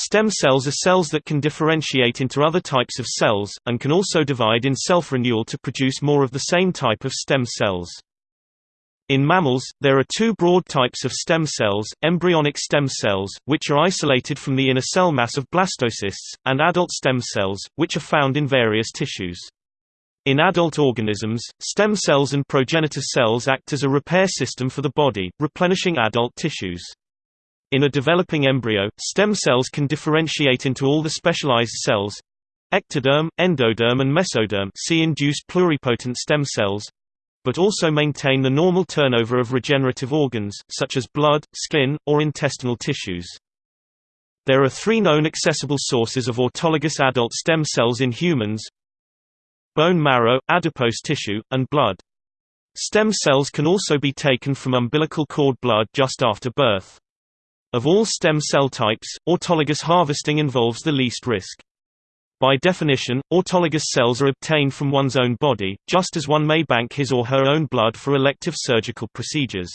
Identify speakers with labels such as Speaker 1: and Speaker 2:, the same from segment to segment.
Speaker 1: Stem cells are cells that can differentiate into other types of cells, and can also divide in self-renewal to produce more of the same type of stem cells. In mammals, there are two broad types of stem cells, embryonic stem cells, which are isolated from the inner cell mass of blastocysts, and adult stem cells, which are found in various tissues. In adult organisms, stem cells and progenitor cells act as a repair system for the body, replenishing adult tissues. In a developing embryo, stem cells can differentiate into all the specialized cells ectoderm, endoderm and mesoderm see induced pluripotent stem cells but also maintain the normal turnover of regenerative organs, such as blood, skin, or intestinal tissues. There are three known accessible sources of autologous adult stem cells in humans bone marrow, adipose tissue, and blood. Stem cells can also be taken from umbilical cord blood just after birth. Of all stem cell types, autologous harvesting involves the least risk. By definition, autologous cells are obtained from one's own body, just as one may bank his or her own blood for elective surgical procedures.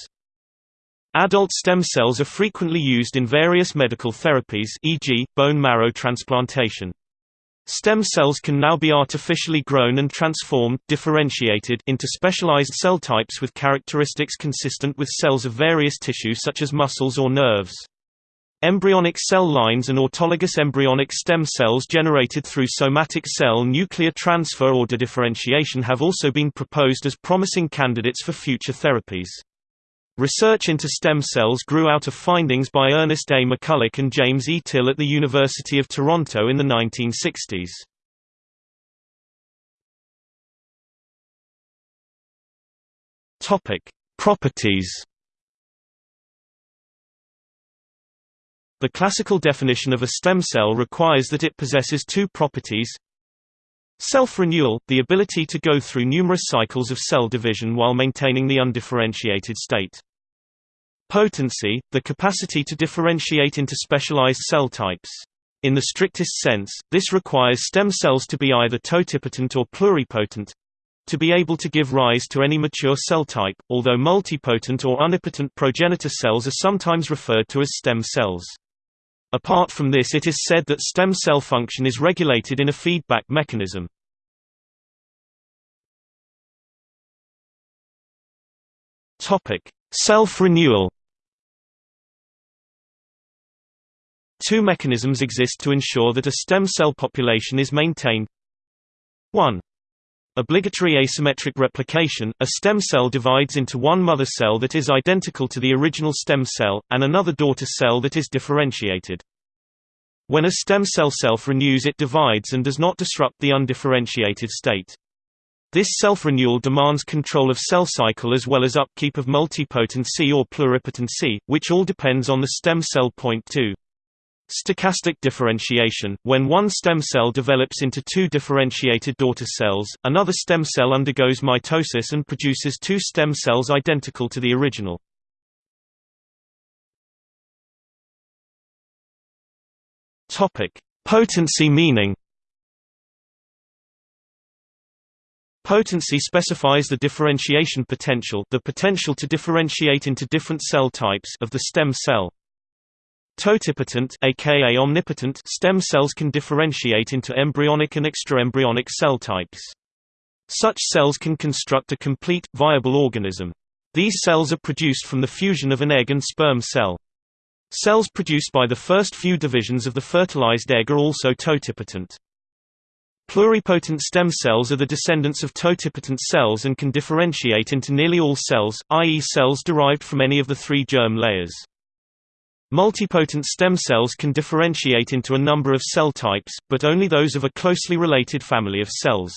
Speaker 1: Adult stem cells are frequently used in various medical therapies e.g., bone marrow transplantation. Stem cells can now be artificially grown and transformed differentiated into specialized cell types with characteristics consistent with cells of various tissues such as muscles or nerves. Embryonic cell lines and autologous embryonic stem cells generated through somatic cell nuclear transfer or dedifferentiation have also been proposed as promising candidates for future therapies. Research into stem cells grew out of findings by Ernest A. McCulloch and James E. Till at the University of Toronto in the 1960s. Topic: Properties The classical definition of a stem cell requires that it possesses two properties Self-renewal, the ability to go through numerous cycles of cell division while maintaining the undifferentiated state. Potency, the capacity to differentiate into specialized cell types. In the strictest sense, this requires stem cells to be either totipotent or pluripotent to be able to give rise to any mature cell type, although multipotent or unipotent progenitor cells are sometimes referred to as stem cells. Apart from this it is said that stem cell function is regulated in a feedback mechanism. Self-renewal Two mechanisms exist to ensure that a stem cell population is maintained 1. Obligatory asymmetric replication – A stem cell divides into one mother cell that is identical to the original stem cell, and another daughter cell that is differentiated. When a stem cell self-renews it divides and does not disrupt the undifferentiated state. This self-renewal demands control of cell cycle as well as upkeep of multipotency or pluripotency, which all depends on the stem cell point 2. Stochastic differentiation – When one stem cell develops into two differentiated daughter cells, another stem cell undergoes mitosis and produces two stem cells identical to the original. Potency meaning Potency specifies the differentiation potential the potential to differentiate into different cell types of the stem cell. Totipotent aka omnipotent stem cells can differentiate into embryonic and extraembryonic cell types. Such cells can construct a complete, viable organism. These cells are produced from the fusion of an egg and sperm cell. Cells produced by the first few divisions of the fertilized egg are also totipotent. Pluripotent stem cells are the descendants of totipotent cells and can differentiate into nearly all cells, i.e. cells derived from any of the three germ layers. Multipotent stem cells can differentiate into a number of cell types, but only those of a closely related family of cells.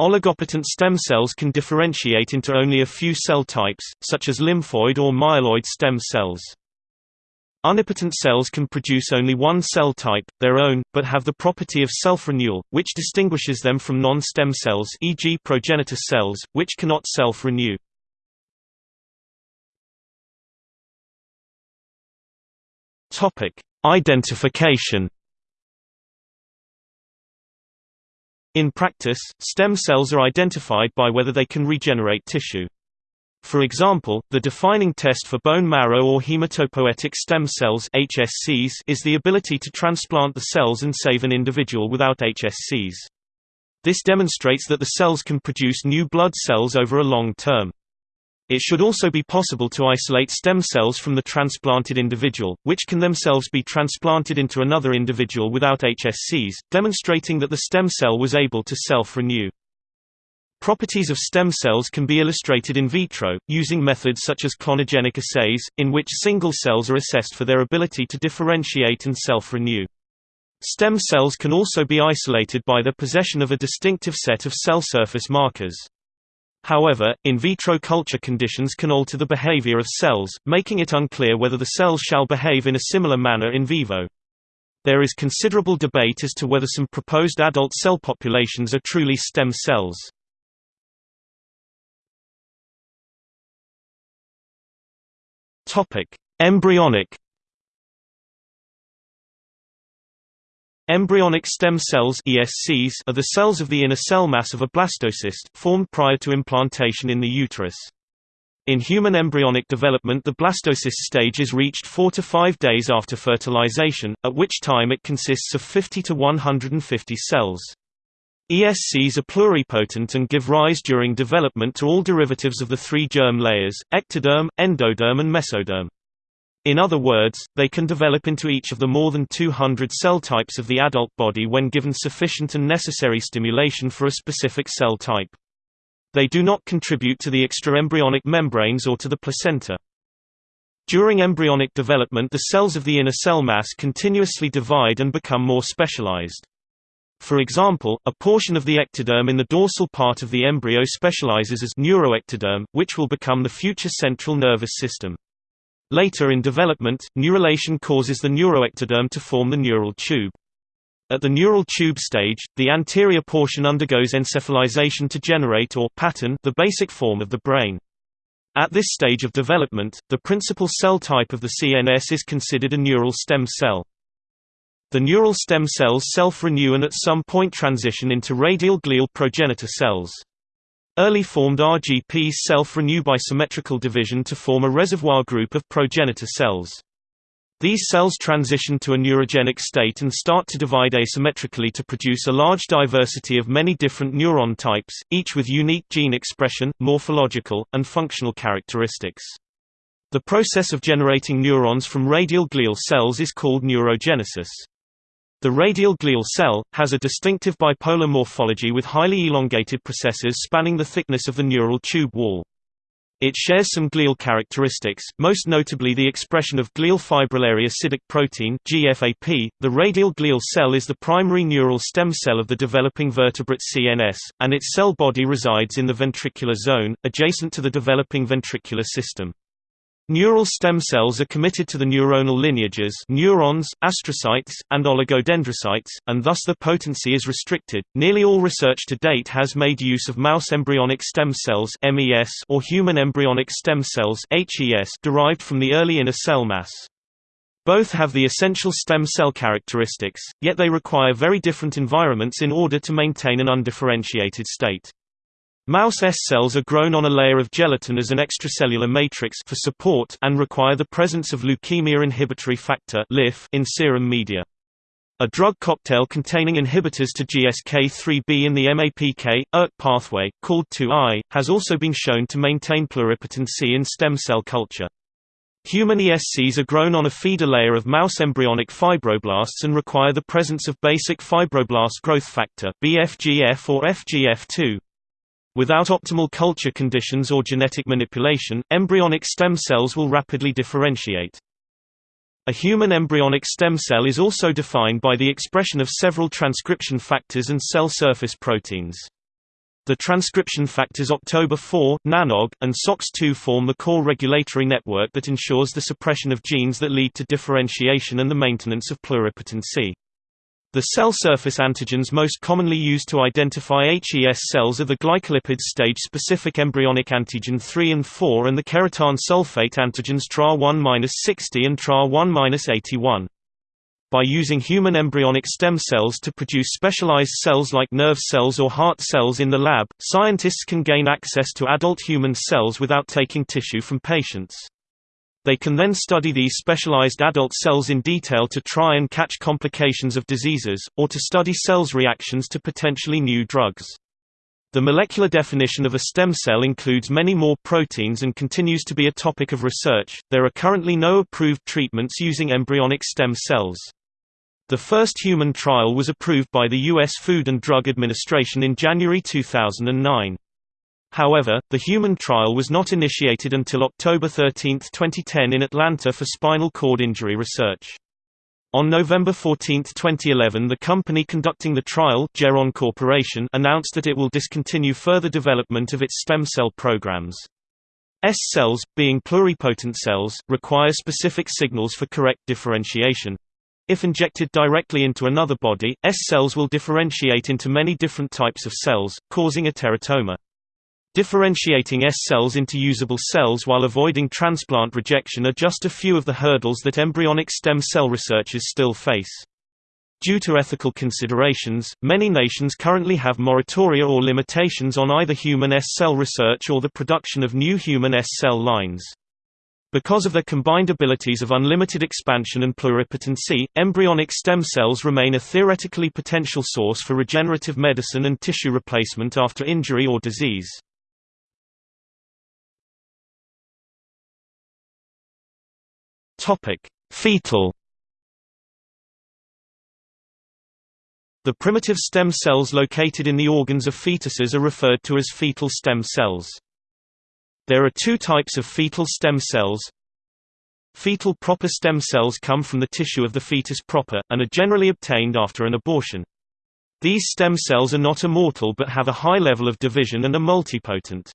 Speaker 1: Oligopotent stem cells can differentiate into only a few cell types, such as lymphoid or myeloid stem cells. Unipotent cells can produce only one cell type, their own, but have the property of self-renewal, which distinguishes them from non-stem cells e.g. progenitor cells, which cannot self-renew. Identification. In practice, stem cells are identified by whether they can regenerate tissue. For example, the defining test for bone marrow or hematopoietic stem cells HSCs is the ability to transplant the cells and save an individual without HSCs. This demonstrates that the cells can produce new blood cells over a long term. It should also be possible to isolate stem cells from the transplanted individual, which can themselves be transplanted into another individual without HSCs, demonstrating that the stem cell was able to self-renew. Properties of stem cells can be illustrated in vitro, using methods such as clonogenic assays, in which single cells are assessed for their ability to differentiate and self-renew. Stem cells can also be isolated by their possession of a distinctive set of cell surface markers. However, in vitro culture conditions can alter the behavior of cells, making it unclear whether the cells shall behave in a similar manner in vivo. There is considerable debate as to whether some proposed adult cell populations are truly stem cells. Topic: Embryonic Embryonic stem cells ESCs are the cells of the inner cell mass of a blastocyst, formed prior to implantation in the uterus. In human embryonic development the blastocyst stage is reached 4 to 5 days after fertilization, at which time it consists of 50 to 150 cells. ESCs are pluripotent and give rise during development to all derivatives of the three germ layers, ectoderm, endoderm and mesoderm. In other words, they can develop into each of the more than 200 cell types of the adult body when given sufficient and necessary stimulation for a specific cell type. They do not contribute to the extraembryonic membranes or to the placenta. During embryonic development the cells of the inner cell mass continuously divide and become more specialized. For example, a portion of the ectoderm in the dorsal part of the embryo specializes as neuroectoderm, which will become the future central nervous system. Later in development, neurulation causes the neuroectoderm to form the neural tube. At the neural tube stage, the anterior portion undergoes encephalization to generate or pattern the basic form of the brain. At this stage of development, the principal cell type of the CNS is considered a neural stem cell. The neural stem cells self-renew and at some point transition into radial glial progenitor cells. Early formed RGPs self-renew by symmetrical division to form a reservoir group of progenitor cells. These cells transition to a neurogenic state and start to divide asymmetrically to produce a large diversity of many different neuron types, each with unique gene expression, morphological, and functional characteristics. The process of generating neurons from radial glial cells is called neurogenesis. The radial glial cell, has a distinctive bipolar morphology with highly elongated processes spanning the thickness of the neural tube wall. It shares some glial characteristics, most notably the expression of glial fibrillary acidic protein (GFAP). The radial glial cell is the primary neural stem cell of the developing vertebrate CNS, and its cell body resides in the ventricular zone, adjacent to the developing ventricular system. Neural stem cells are committed to the neuronal lineages neurons, astrocytes, and oligodendrocytes, and thus their potency is restricted. Nearly all research to date has made use of mouse embryonic stem cells (MES) or human embryonic stem cells (HES) derived from the early inner cell mass. Both have the essential stem cell characteristics, yet they require very different environments in order to maintain an undifferentiated state. Mouse ES cells are grown on a layer of gelatin as an extracellular matrix for support and require the presence of leukemia inhibitory factor in serum media. A drug cocktail containing inhibitors to GSK3B in the MAPK, ERK pathway, called 2I, has also been shown to maintain pluripotency in stem cell culture. Human ESCs are grown on a feeder layer of mouse embryonic fibroblasts and require the presence of basic fibroblast growth factor BFGF or FGF2. Without optimal culture conditions or genetic manipulation, embryonic stem cells will rapidly differentiate. A human embryonic stem cell is also defined by the expression of several transcription factors and cell surface proteins. The transcription factors October4, NANOG, and SOX2 form the core regulatory network that ensures the suppression of genes that lead to differentiation and the maintenance of pluripotency. The cell surface antigens most commonly used to identify HES cells are the glycolipid stage-specific embryonic antigen 3 and 4 and the keratan sulfate antigens TRA1-60 and TRA1-81. By using human embryonic stem cells to produce specialized cells like nerve cells or heart cells in the lab, scientists can gain access to adult human cells without taking tissue from patients. They can then study these specialized adult cells in detail to try and catch complications of diseases, or to study cells' reactions to potentially new drugs. The molecular definition of a stem cell includes many more proteins and continues to be a topic of research. There are currently no approved treatments using embryonic stem cells. The first human trial was approved by the U.S. Food and Drug Administration in January 2009. However, the human trial was not initiated until October 13, 2010 in Atlanta for spinal cord injury research. On November 14, 2011 the company conducting the trial Geron Corporation announced that it will discontinue further development of its stem cell programs. ES cells, being pluripotent cells, require specific signals for correct differentiation. If injected directly into another body, ES cells will differentiate into many different types of cells, causing a teratoma. Differentiating ES cells into usable cells while avoiding transplant rejection are just a few of the hurdles that embryonic stem cell researchers still face. Due to ethical considerations, many nations currently have moratoria or limitations on either human ES cell research or the production of new human ES cell lines. Because of their combined abilities of unlimited expansion and pluripotency, embryonic stem cells remain a theoretically potential source for regenerative medicine and tissue replacement after injury or disease. Topic: Fetal The primitive stem cells located in the organs of fetuses are referred to as fetal stem cells. There are two types of fetal stem cells. Fetal proper stem cells come from the tissue of the fetus proper, and are generally obtained after an abortion. These stem cells are not immortal but have a high level of division and are multipotent.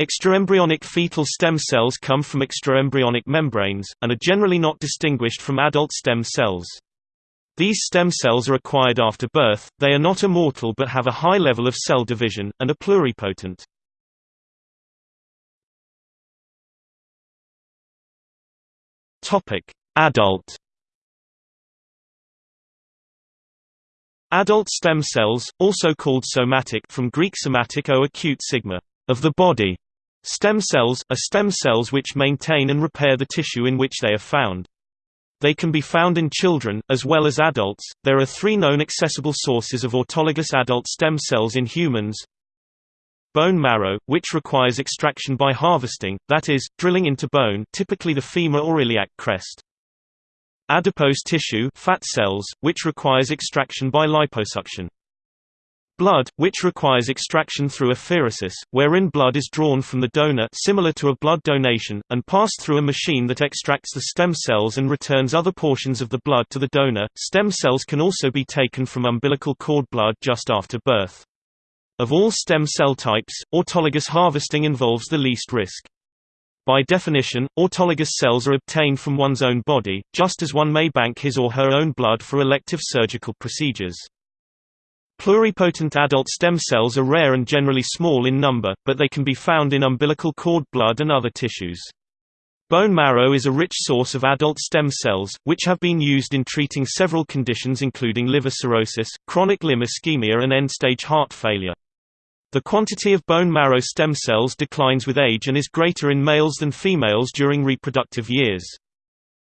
Speaker 1: Extraembryonic fetal stem cells come from extraembryonic membranes, and are generally not distinguished from adult stem cells. These stem cells are acquired after birth, they are not immortal but have a high level of cell division, and are pluripotent. Adult Adult stem cells, also called somatic from Greek somatic o acute sigma, of the body, Stem cells, are stem cells which maintain and repair the tissue in which they are found. They can be found in children, as well as adults. There are three known accessible sources of autologous adult stem cells in humans. Bone marrow, which requires extraction by harvesting, that is, drilling into bone typically the femur or iliac crest. Adipose tissue fat cells, which requires extraction by liposuction. Blood, which requires extraction through apheresis, wherein blood is drawn from the donor similar to a blood donation, and passed through a machine that extracts the stem cells and returns other portions of the blood to the donor. Stem cells can also be taken from umbilical cord blood just after birth. Of all stem cell types, autologous harvesting involves the least risk. By definition, autologous cells are obtained from one's own body, just as one may bank his or her own blood for elective surgical procedures. Pluripotent adult stem cells are rare and generally small in number, but they can be found in umbilical cord blood and other tissues. Bone marrow is a rich source of adult stem cells, which have been used in treating several conditions including liver cirrhosis, chronic limb ischemia and end-stage heart failure. The quantity of bone marrow stem cells declines with age and is greater in males than females during reproductive years.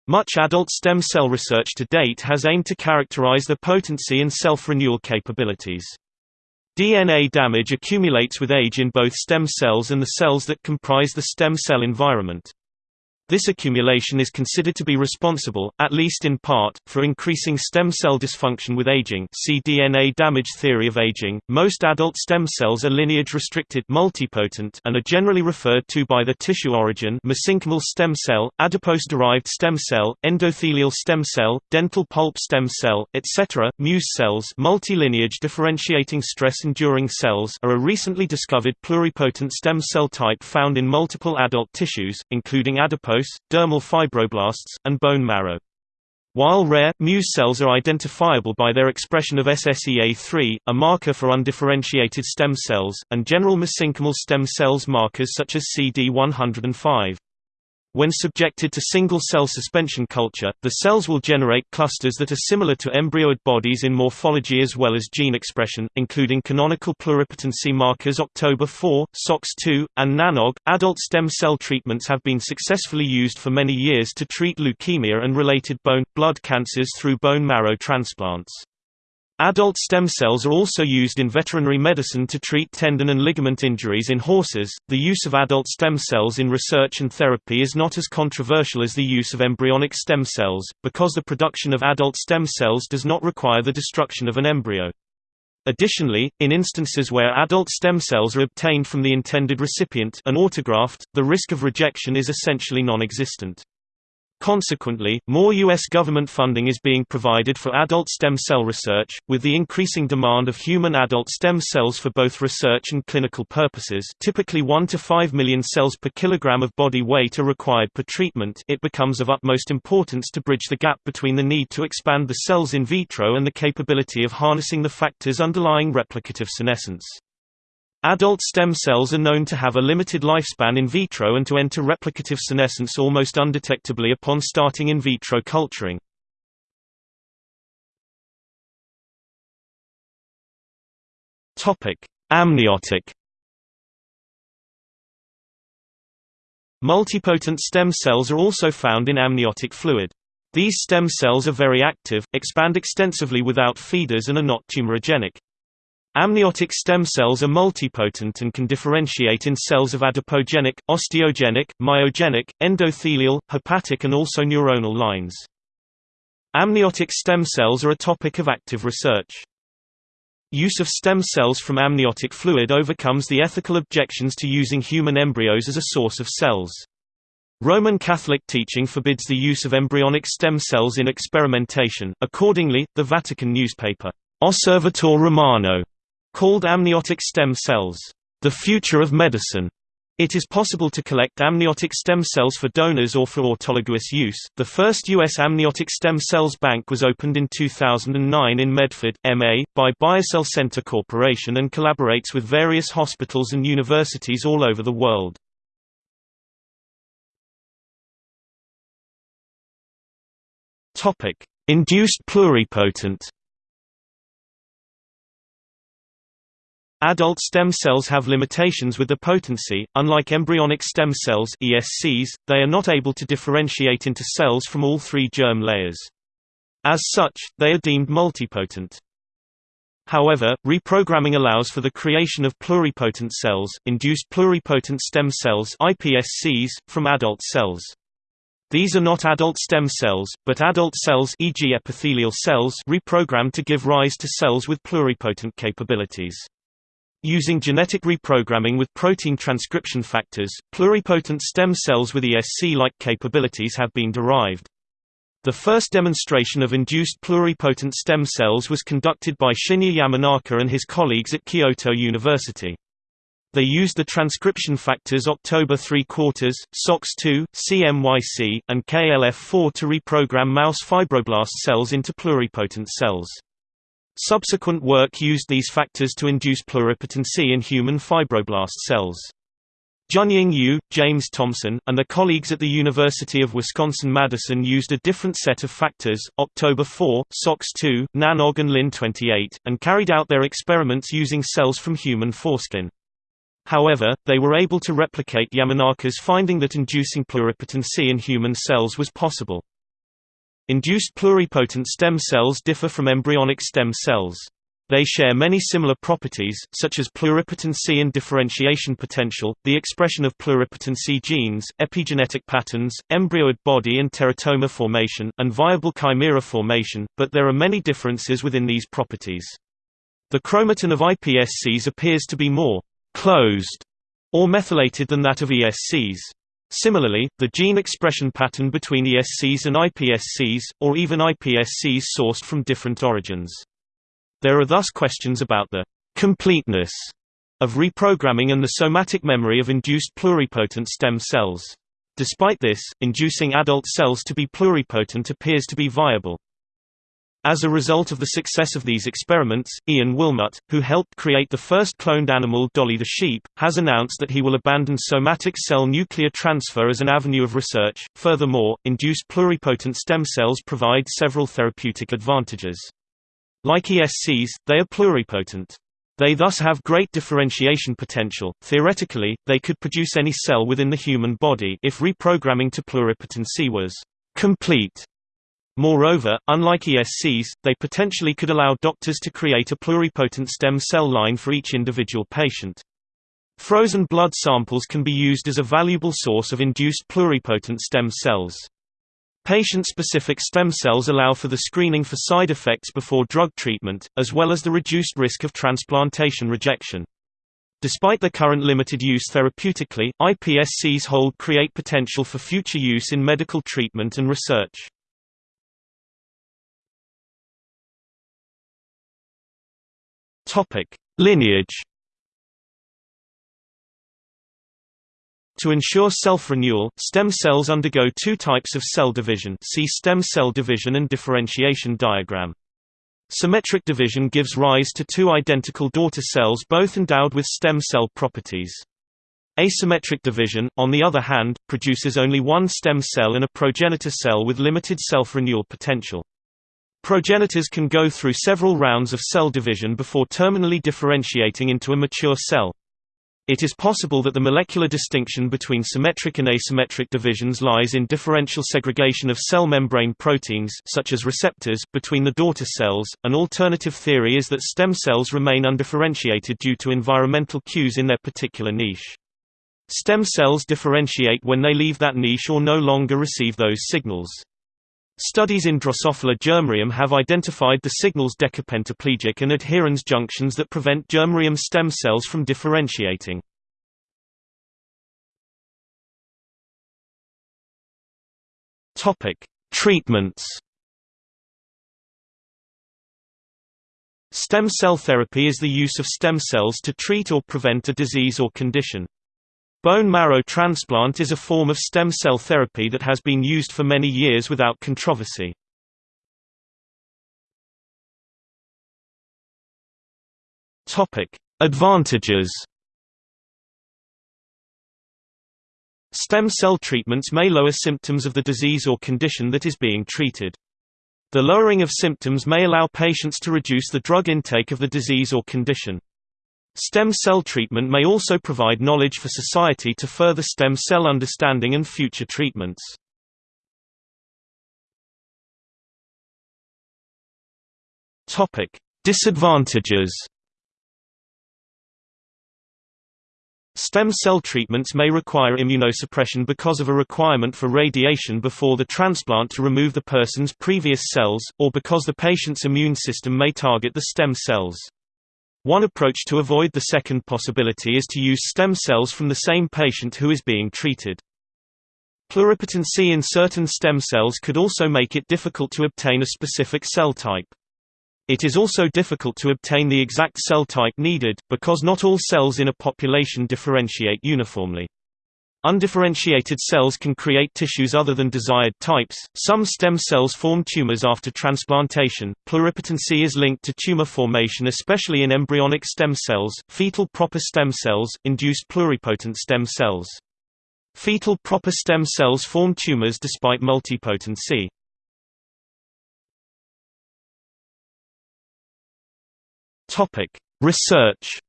Speaker 1: Much adult stem cell research to date has aimed to characterize the potency and self-renewal capabilities. DNA damage accumulates with age in both stem cells and the cells that comprise the stem cell environment. This accumulation is considered to be responsible, at least in part, for increasing stem cell dysfunction with aging. See DNA damage theory of aging. Most adult stem cells are lineage restricted, multipotent, and are generally referred to by their tissue origin: mesenchymal stem cell, adipose-derived stem cell, endothelial stem cell, dental pulp stem cell, etc. Muse cells, multilineage differentiating stress-enduring cells, are a recently discovered pluripotent stem cell type found in multiple adult tissues, including adipose dermal fibroblasts, and bone marrow. While rare, Muse cells are identifiable by their expression of SSEA3, a marker for undifferentiated stem cells, and general mesenchymal stem cells markers such as CD105. When subjected to single-cell suspension culture, the cells will generate clusters that are similar to embryoid bodies in morphology as well as gene expression, including canonical pluripotency markers October 4, SOX2, and NANOG. Adult stem cell treatments have been successfully used for many years to treat leukemia and related bone blood cancers through bone marrow transplants. Adult stem cells are also used in veterinary medicine to treat tendon and ligament injuries in horses. The use of adult stem cells in research and therapy is not as controversial as the use of embryonic stem cells, because the production of adult stem cells does not require the destruction of an embryo. Additionally, in instances where adult stem cells are obtained from the intended recipient an autograft, the risk of rejection is essentially non-existent. Consequently, more U.S. government funding is being provided for adult stem cell research, with the increasing demand of human adult stem cells for both research and clinical purposes typically 1 to 5 million cells per kilogram of body weight are required per treatment it becomes of utmost importance to bridge the gap between the need to expand the cells in vitro and the capability of harnessing the factors underlying replicative senescence. Adult stem cells are known to have a limited lifespan in vitro and to enter replicative senescence almost undetectably upon starting in vitro culturing. Amniotic Multipotent stem cells are also found in amniotic fluid. These stem cells are very active, expand extensively without feeders and are not tumorigenic. Amniotic stem cells are multipotent and can differentiate in cells of adipogenic, osteogenic, myogenic, endothelial, hepatic and also neuronal lines. Amniotic stem cells are a topic of active research. Use of stem cells from amniotic fluid overcomes the ethical objections to using human embryos as a source of cells. Roman Catholic teaching forbids the use of embryonic stem cells in experimentation, accordingly, the Vatican newspaper, Osservatore Romano, Called amniotic stem cells, the future of medicine. It is possible to collect amniotic stem cells for donors or for autologous use. The first U.S. amniotic stem cells bank was opened in 2009 in Medford, MA, by BioCell Center Corporation and collaborates with various hospitals and universities all over the world. Induced pluripotent Adult stem cells have limitations with the potency, unlike embryonic stem cells ESCs, they are not able to differentiate into cells from all three germ layers. As such, they are deemed multipotent. However, reprogramming allows for the creation of pluripotent cells, induced pluripotent stem cells iPSCs, from adult cells. These are not adult stem cells, but adult cells e.g. epithelial cells reprogrammed to give rise to cells with pluripotent capabilities. Using genetic reprogramming with protein transcription factors, pluripotent stem cells with ESC-like capabilities have been derived. The first demonstration of induced pluripotent stem cells was conducted by Shinya Yamanaka and his colleagues at Kyoto University. They used the transcription factors October 3 quarters, SOX2, CMYC, and KLF4 to reprogram mouse fibroblast cells into pluripotent cells. Subsequent work used these factors to induce pluripotency in human fibroblast cells. Junying Yu, James Thomson, and their colleagues at the University of Wisconsin-Madison used a different set of factors, October 4, SOX2, NANOG and Lin28, and carried out their experiments using cells from human foreskin. However, they were able to replicate Yamanaka's finding that inducing pluripotency in human cells was possible. Induced pluripotent stem cells differ from embryonic stem cells. They share many similar properties, such as pluripotency and differentiation potential, the expression of pluripotency genes, epigenetic patterns, embryoid body and teratoma formation, and viable chimera formation, but there are many differences within these properties. The chromatin of iPSCs appears to be more closed or methylated than that of ESCs. Similarly, the gene expression pattern between ESCs and iPSCs, or even iPSCs sourced from different origins. There are thus questions about the completeness of reprogramming and the somatic memory of induced pluripotent stem cells. Despite this, inducing adult cells to be pluripotent appears to be viable. As a result of the success of these experiments, Ian Wilmut, who helped create the first cloned animal Dolly the sheep, has announced that he will abandon somatic cell nuclear transfer as an avenue of research. Furthermore, induced pluripotent stem cells provide several therapeutic advantages. Like ESCs, they are pluripotent. They thus have great differentiation potential. Theoretically, they could produce any cell within the human body if reprogramming to pluripotency was complete. Moreover, unlike ESCs, they potentially could allow doctors to create a pluripotent stem cell line for each individual patient. Frozen blood samples can be used as a valuable source of induced pluripotent stem cells. Patient-specific stem cells allow for the screening for side effects before drug treatment, as well as the reduced risk of transplantation rejection. Despite their current limited use therapeutically, iPSCs hold create potential for future use in medical treatment and research. Topic: Lineage. To ensure self-renewal, stem cells undergo two types of cell division see stem cell division and differentiation diagram. Symmetric division gives rise to two identical daughter cells both endowed with stem cell properties. Asymmetric division, on the other hand, produces only one stem cell and a progenitor cell with limited self-renewal potential. Progenitors can go through several rounds of cell division before terminally differentiating into a mature cell. It is possible that the molecular distinction between symmetric and asymmetric divisions lies in differential segregation of cell membrane proteins such as receptors between the daughter cells. An alternative theory is that stem cells remain undifferentiated due to environmental cues in their particular niche. Stem cells differentiate when they leave that niche or no longer receive those signals. Studies in Drosophila germarium have identified the signal's decapentaplegic and adherens junctions that prevent germarium stem cells from differentiating. Topic: Treatments. Stem cell therapy is the use of stem cells to treat or prevent a disease or condition. Bone marrow transplant is a form of stem cell therapy that has been used for many years without controversy. Topic: Advantages. Stem cell treatments may lower symptoms of the disease or condition that is being treated. The lowering of symptoms may allow patients to reduce the drug intake of the disease or condition. Stem cell treatment may also provide knowledge for society to further stem cell understanding and future treatments. Disadvantages Stem cell treatments may require immunosuppression because of a requirement for radiation before the transplant to remove the person's previous cells, or because the patient's immune system may target the stem cells. One approach to avoid the second possibility is to use stem cells from the same patient who is being treated. Pluripotency in certain stem cells could also make it difficult to obtain a specific cell type. It is also difficult to obtain the exact cell type needed, because not all cells in a population differentiate uniformly. Undifferentiated cells can create tissues other than desired types. Some stem cells form tumors after transplantation. Pluripotency is linked to tumor formation, especially in embryonic stem cells. Fetal proper stem cells induce pluripotent stem cells. Fetal proper stem cells form tumors despite multipotency. Topic: Research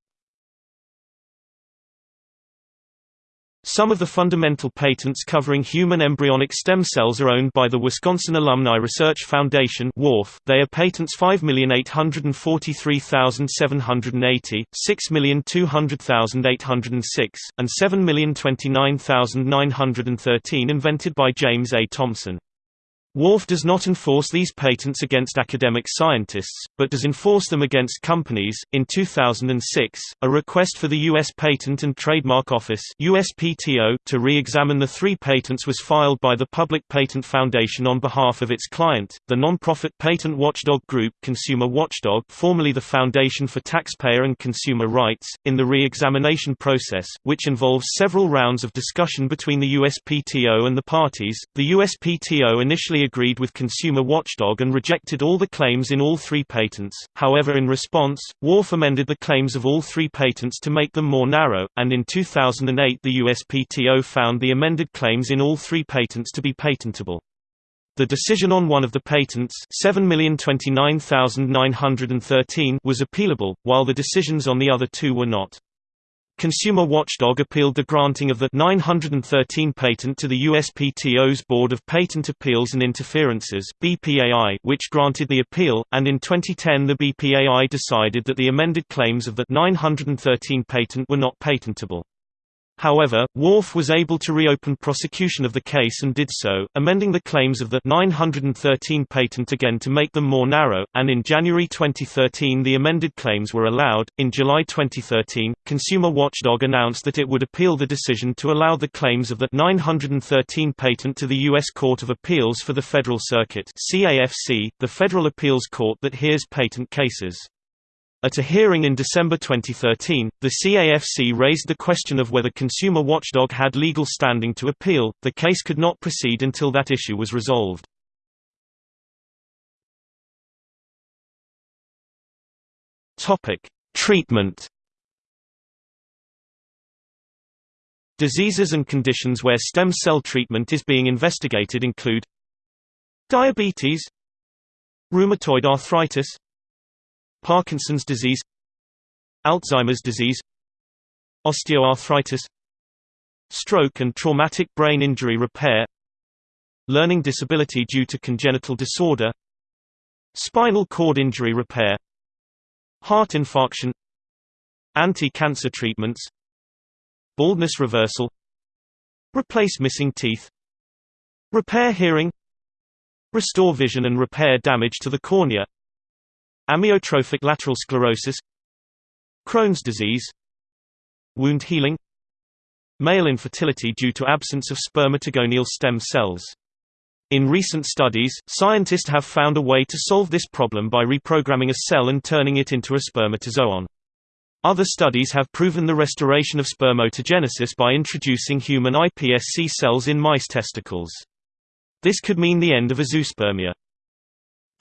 Speaker 1: Some of the fundamental patents covering human embryonic stem cells are owned by the Wisconsin Alumni Research Foundation They are patents 5,843,780, 6,200,806, and 7,029,913 invented by James A. Thomson. WARF does not enforce these patents against academic scientists, but does enforce them against companies. In 2006, a request for the U.S. Patent and Trademark Office (USPTO) to re-examine the three patents was filed by the Public Patent Foundation on behalf of its client, the non-profit patent watchdog group Consumer Watchdog, formerly the Foundation for Taxpayer and Consumer Rights. In the re-examination process, which involves several rounds of discussion between the USPTO and the parties, the USPTO initially agreed with Consumer Watchdog and rejected all the claims in all three patents, however in response, WARF amended the claims of all three patents to make them more narrow, and in 2008 the USPTO found the amended claims in all three patents to be patentable. The decision on one of the patents 7,029,913 was appealable, while the decisions on the other two were not. Consumer Watchdog appealed the granting of the 913 patent to the USPTO's Board of Patent Appeals and Interferences (BPAI), which granted the appeal, and in 2010 the BPAI decided that the amended claims of the 913 patent were not patentable. However, WARF was able to reopen prosecution of the case and did so, amending the claims of the 913 patent again to make them more narrow, and in January 2013 the amended claims were allowed. In July 2013, Consumer Watchdog announced that it would appeal the decision to allow the claims of the 913 patent to the U.S. Court of Appeals for the Federal Circuit, CAFC, the federal appeals court that hears patent cases. At a hearing in December 2013, the CAFC raised the question of whether Consumer Watchdog had legal standing to appeal. The case could not proceed until that issue was resolved. Topic: Treatment. Diseases and conditions where stem cell treatment is being investigated include diabetes, rheumatoid arthritis, Parkinson's disease Alzheimer's disease Osteoarthritis Stroke and traumatic brain injury repair Learning disability due to congenital disorder Spinal cord injury repair Heart infarction Anti-cancer treatments Baldness reversal Replace missing teeth Repair hearing Restore vision and repair damage to the cornea Amyotrophic lateral sclerosis Crohn's disease Wound healing Male infertility due to absence of spermatogonial stem cells. In recent studies, scientists have found a way to solve this problem by reprogramming a cell and turning it into a spermatozoon. Other studies have proven the restoration of spermatogenesis by introducing human iPSC cells in mice testicles. This could mean the end of azoospermia.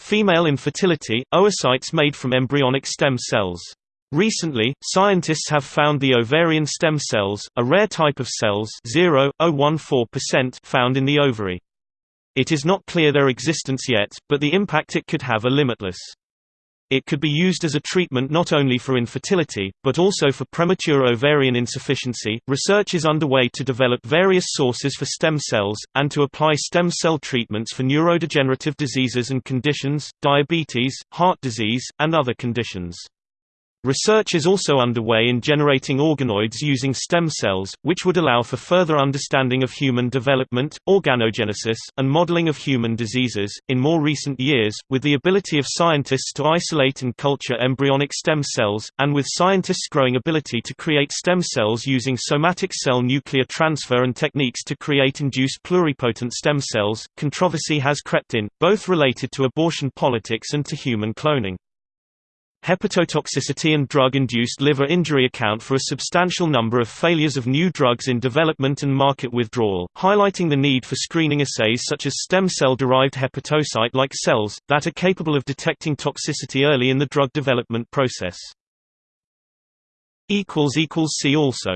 Speaker 1: Female infertility, oocytes made from embryonic stem cells. Recently, scientists have found the ovarian stem cells, a rare type of cells 0.014% found in the ovary. It is not clear their existence yet, but the impact it could have are limitless. It could be used as a treatment not only for infertility, but also for premature ovarian insufficiency. Research is underway to develop various sources for stem cells, and to apply stem cell treatments for neurodegenerative diseases and conditions, diabetes, heart disease, and other conditions. Research is also underway in generating organoids using stem cells, which would allow for further understanding of human development, organogenesis, and modeling of human diseases. In more recent years, with the ability of scientists to isolate and culture embryonic stem cells, and with scientists' growing ability to create stem cells using somatic cell nuclear transfer and techniques to create induced pluripotent stem cells, controversy has crept in, both related to abortion politics and to human cloning. Hepatotoxicity and drug-induced liver injury account for a substantial number of failures of new drugs in development and market withdrawal, highlighting the need for screening assays such as stem cell-derived hepatocyte-like cells, that are capable of detecting toxicity early in the drug development process. See also